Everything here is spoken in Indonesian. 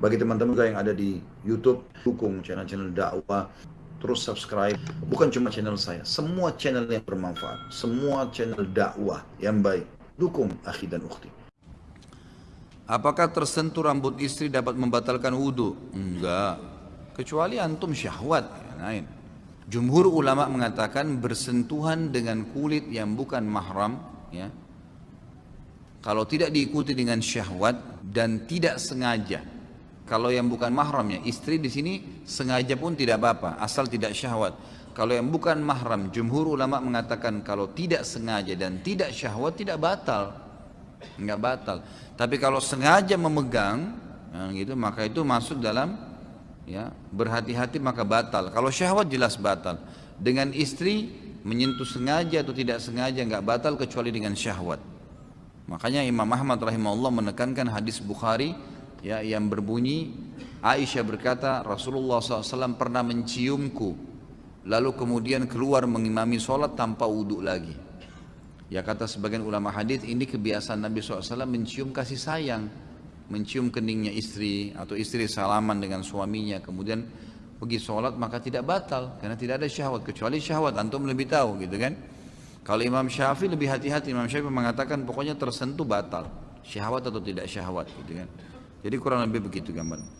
Bagi teman-teman juga yang ada di YouTube, dukung channel-channel dakwah, terus subscribe. Bukan cuma channel saya, semua channel yang bermanfaat, semua channel dakwah yang baik. Dukung akhi dan ukhti. Apakah tersentuh rambut istri dapat membatalkan wudhu? Enggak. Kecuali antum syahwat. Lain. Jumhur ulama mengatakan bersentuhan dengan kulit yang bukan mahram, ya, kalau tidak diikuti dengan syahwat dan tidak sengaja. Kalau yang bukan mahramnya, istri di sini sengaja pun tidak apa-apa, asal tidak syahwat. Kalau yang bukan mahram, jumhur ulama mengatakan kalau tidak sengaja dan tidak syahwat tidak batal, nggak batal. Tapi kalau sengaja memegang, ya gitu, maka itu masuk dalam ya berhati-hati maka batal. Kalau syahwat jelas batal. Dengan istri menyentuh sengaja atau tidak sengaja nggak batal kecuali dengan syahwat. Makanya Imam Ahmad rahimahullah menekankan hadis Bukhari ya yang berbunyi Aisyah berkata Rasulullah SAW pernah menciumku lalu kemudian keluar mengimami sholat tanpa wudhu lagi. Ya kata sebagian ulama hadis ini kebiasaan Nabi SAW mencium kasih sayang, mencium keningnya istri atau istri salaman dengan suaminya kemudian pergi sholat maka tidak batal karena tidak ada syahwat kecuali syahwat antum lebih tahu gitu kan. Kalau Imam Syafi'i lebih hati-hati, Imam Syafi'i mengatakan pokoknya tersentuh batal, syahwat atau tidak syahwat gitu kan. Jadi kurang lebih begitu gambar.